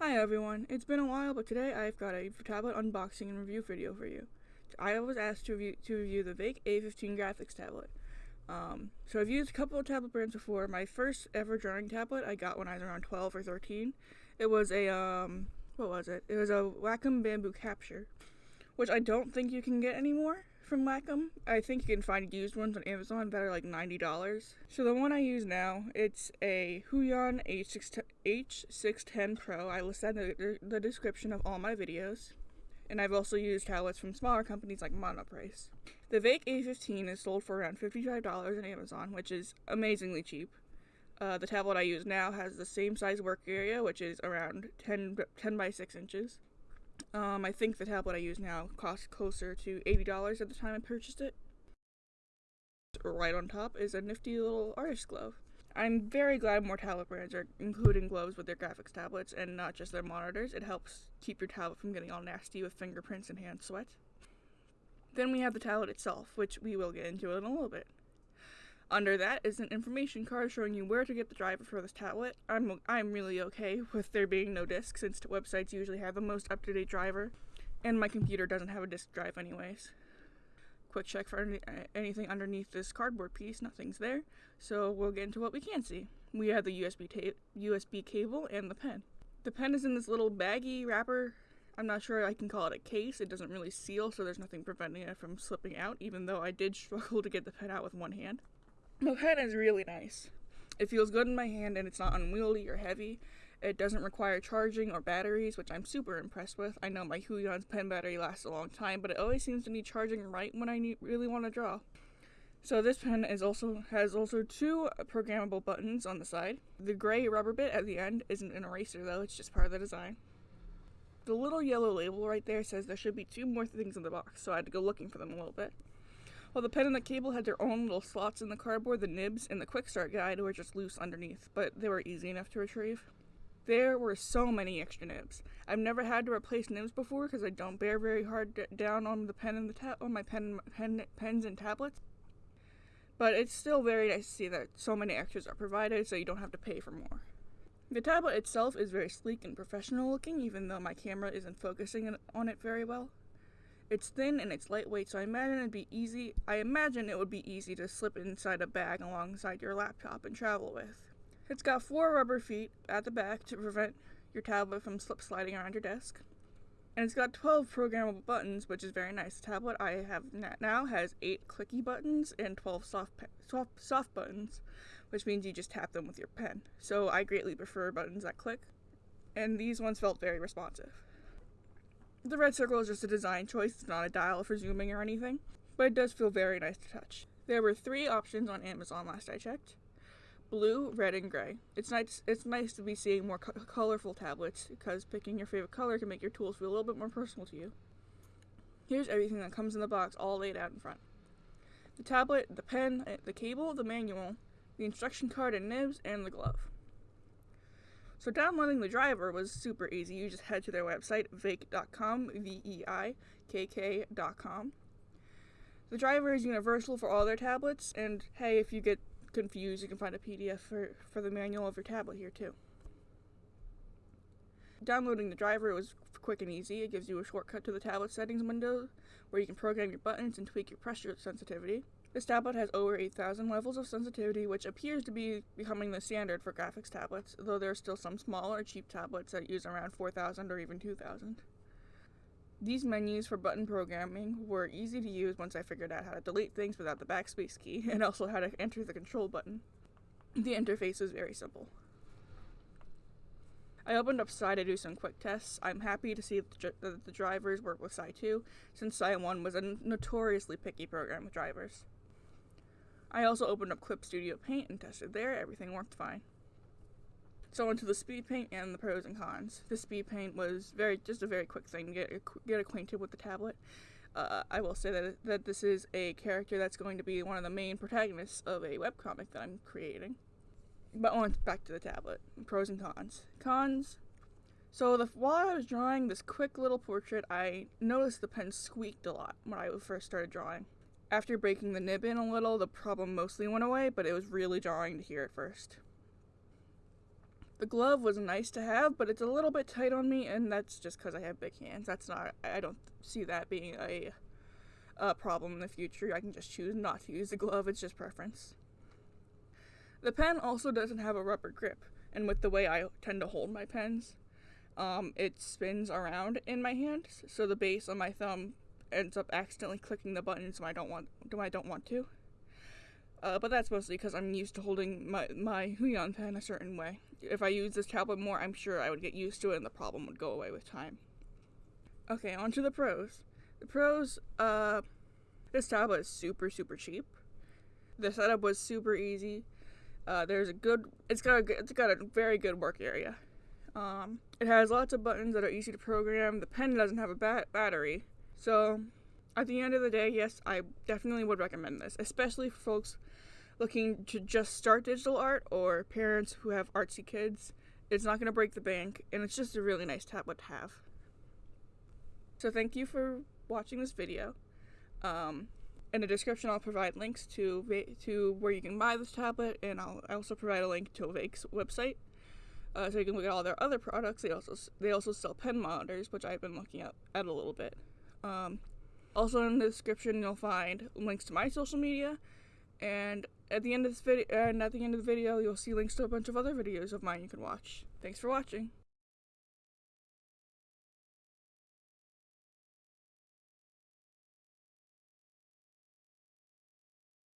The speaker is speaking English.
Hi everyone, it's been a while, but today I've got a tablet unboxing and review video for you. I was asked to review, to review the VEIKK A15 graphics tablet. Um, so I've used a couple of tablet brands before. My first ever drawing tablet I got when I was around 12 or 13. It was a, um, what was it? It was a Wacom Bamboo Capture, which I don't think you can get anymore from Wacom. I think you can find used ones on Amazon that are like $90. So the one I use now, it's a Huion H6, H610 Pro. I listed the, the description of all my videos. And I've also used tablets from smaller companies like Monoprice. The VEIKK A15 is sold for around $55 on Amazon, which is amazingly cheap. Uh, the tablet I use now has the same size work area, which is around 10, 10 by 6 inches. Um, I think the tablet I use now cost closer to $80 at the time I purchased it. Right on top is a nifty little artist glove. I'm very glad more tablet brands are including gloves with their graphics tablets and not just their monitors. It helps keep your tablet from getting all nasty with fingerprints and hand sweat. Then we have the tablet itself, which we will get into in a little bit. Under that is an information card showing you where to get the driver for this tablet. I'm, I'm really okay with there being no disk since websites usually have the most up-to-date driver, and my computer doesn't have a disk drive anyways. Quick check for any, anything underneath this cardboard piece, nothing's there, so we'll get into what we can see. We have the USB, USB cable and the pen. The pen is in this little baggy wrapper. I'm not sure I can call it a case. It doesn't really seal, so there's nothing preventing it from slipping out, even though I did struggle to get the pen out with one hand. The pen is really nice. It feels good in my hand and it's not unwieldy or heavy. It doesn't require charging or batteries, which I'm super impressed with. I know my Huion's pen battery lasts a long time, but it always seems to need charging right when I need, really want to draw. So this pen is also has also two programmable buttons on the side. The gray rubber bit at the end isn't an eraser though, it's just part of the design. The little yellow label right there says there should be two more things in the box, so I had to go looking for them a little bit. While the pen and the cable had their own little slots in the cardboard, the nibs and the quick start guide were just loose underneath, but they were easy enough to retrieve. There were so many extra nibs. I've never had to replace nibs before because I don't bear very hard down on the pen and the ta- on my pen, pen pens and tablets. But it's still very nice to see that so many extras are provided so you don't have to pay for more. The tablet itself is very sleek and professional looking even though my camera isn't focusing on it very well. It's thin and it's lightweight, so I imagine it'd be easy. I imagine it would be easy to slip inside a bag alongside your laptop and travel with. It's got four rubber feet at the back to prevent your tablet from slip sliding around your desk. And it's got 12 programmable buttons, which is very nice. The tablet I have now has 8 clicky buttons and 12 soft, soft, soft buttons, which means you just tap them with your pen. So I greatly prefer buttons that click, and these ones felt very responsive. The red circle is just a design choice, it's not a dial for zooming or anything, but it does feel very nice to touch. There were three options on Amazon last I checked. Blue, red, and gray. It's nice. It's nice to be seeing more co colorful tablets because picking your favorite color can make your tools feel a little bit more personal to you. Here's everything that comes in the box, all laid out in front: the tablet, the pen, eh, the cable, the manual, the instruction card and nibs, and the glove. So downloading the driver was super easy. You just head to their website, veikk.com, V-E-I-K-K.com. The driver is universal for all their tablets, and hey, if you get confused, you can find a PDF for, for the manual of your tablet here too. Downloading the driver was quick and easy. It gives you a shortcut to the tablet settings window where you can program your buttons and tweak your pressure sensitivity. This tablet has over 8,000 levels of sensitivity, which appears to be becoming the standard for graphics tablets, though there are still some smaller, cheap tablets that use around 4,000 or even 2,000. These menus for button programming were easy to use once I figured out how to delete things without the backspace key, and also how to enter the control button. The interface is very simple. I opened up SAI to do some quick tests. I'm happy to see that the drivers work with SAI 2, since SAI 1 was a notoriously picky program with drivers. I also opened up Clip Studio Paint and tested there. Everything worked fine. So onto the speed paint and the pros and cons. The speed paint was very just a very quick thing to get get acquainted with the tablet. Uh, I will say that that this is a character that's going to be one of the main protagonists of a webcomic that I'm creating. But on back to the tablet. Pros and cons. Cons. So the, while I was drawing this quick little portrait, I noticed the pen squeaked a lot when I first started drawing. After breaking the nib in a little, the problem mostly went away, but it was really jarring to hear at first. The glove was nice to have, but it's a little bit tight on me, and that's just because I have big hands. That's not, I don't see that being a, a problem in the future. I can just choose not to use the glove, it's just preference. The pen also doesn't have a rubber grip, and with the way I tend to hold my pens, um, it spins around in my hand, so the base on my thumb ends up accidentally clicking the buttons when I don't want when I don't want to. Uh, but that's mostly because I'm used to holding my my Huion pen a certain way. If I use this tablet more, I'm sure I would get used to it, and the problem would go away with time. Okay, on to the pros. The pros, uh, this tablet is super super cheap. The setup was super easy. Uh, there's a good, it's got a, it's got a very good work area. Um, it has lots of buttons that are easy to program. The pen doesn't have a ba- battery. So, at the end of the day, yes, I definitely would recommend this, especially for folks looking to just start digital art or parents who have artsy kids. It's not going to break the bank, and it's just a really nice tablet to have. So, thank you for watching this video. Um, in the description, I'll provide links to to where you can buy this tablet, and I'll also provide a link to Avake's website uh, so you can look at all their other products. They also they also sell pen monitors, which I've been looking at, at a little bit. Um, also in the description, you'll find links to my social media, and at the end of this video, and at the end of the video, you'll see links to a bunch of other videos of mine you can watch. Thanks for watching.